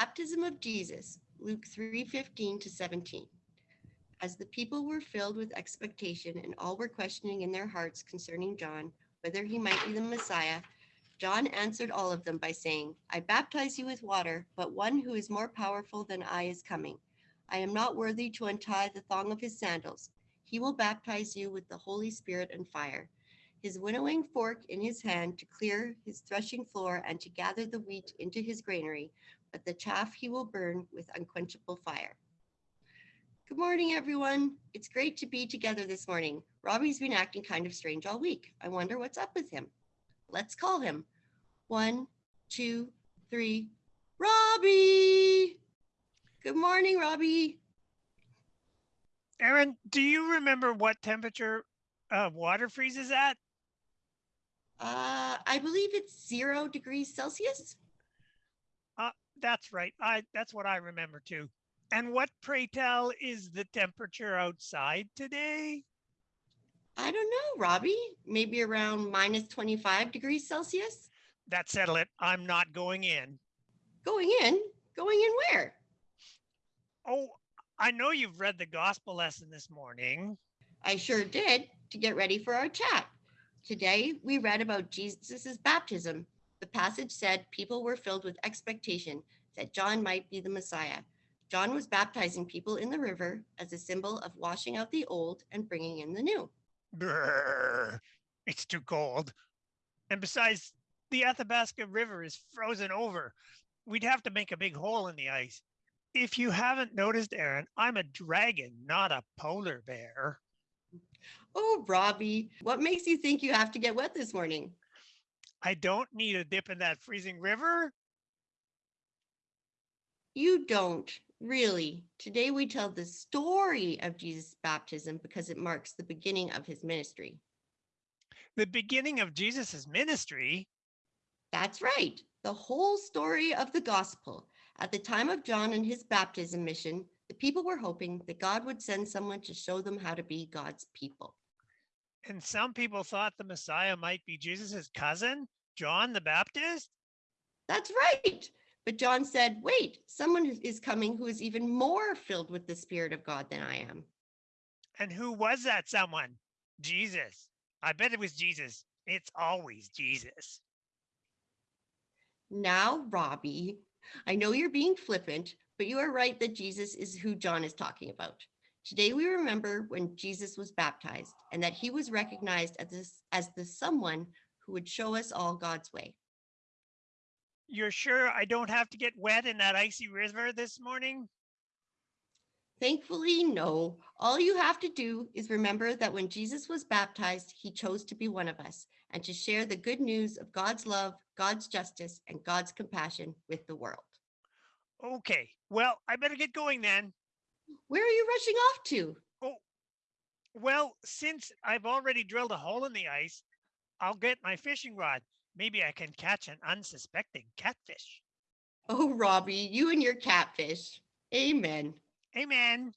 Baptism of Jesus, Luke 3:15 to 17. As the people were filled with expectation and all were questioning in their hearts concerning John, whether he might be the Messiah, John answered all of them by saying, I baptize you with water, but one who is more powerful than I is coming. I am not worthy to untie the thong of his sandals. He will baptize you with the Holy Spirit and fire. His winnowing fork in his hand to clear his threshing floor and to gather the wheat into his granary, but the chaff he will burn with unquenchable fire. Good morning, everyone. It's great to be together this morning. Robbie's been acting kind of strange all week. I wonder what's up with him. Let's call him. One, two, three. Robbie! Good morning, Robbie. Aaron, do you remember what temperature uh, water freezes at? Uh, I believe it's zero degrees Celsius. Uh, that's right. I that's what I remember too. And what, pray tell, is the temperature outside today? I don't know, Robbie. Maybe around minus 25 degrees Celsius. That settle it. I'm not going in. Going in? Going in where? Oh, I know you've read the gospel lesson this morning. I sure did to get ready for our chat. Today, we read about Jesus' baptism. The passage said people were filled with expectation that John might be the Messiah. John was baptizing people in the river as a symbol of washing out the old and bringing in the new. It's too cold. And besides, the Athabasca River is frozen over. We'd have to make a big hole in the ice. If you haven't noticed, Aaron, I'm a dragon, not a polar bear. Oh, Robbie, what makes you think you have to get wet this morning? I don't need a dip in that freezing river. You don't, really. Today we tell the story of Jesus' baptism because it marks the beginning of his ministry. The beginning of Jesus' ministry. That's right. The whole story of the gospel. At the time of John and his baptism mission, the people were hoping that God would send someone to show them how to be God's people. And some people thought the Messiah might be Jesus's cousin, John the Baptist. That's right. But John said, wait, someone is coming who is even more filled with the Spirit of God than I am. And who was that someone? Jesus. I bet it was Jesus. It's always Jesus. Now, Robbie, I know you're being flippant, but you are right that Jesus is who John is talking about. Today we remember when Jesus was baptized and that he was recognized as, this, as the someone who would show us all God's way. You're sure I don't have to get wet in that icy river this morning? Thankfully, no. All you have to do is remember that when Jesus was baptized, he chose to be one of us and to share the good news of God's love, God's justice, and God's compassion with the world. Okay, well, I better get going then. Where are you rushing off to? Oh, well, since I've already drilled a hole in the ice, I'll get my fishing rod. Maybe I can catch an unsuspecting catfish. Oh, Robbie, you and your catfish. Amen. Amen.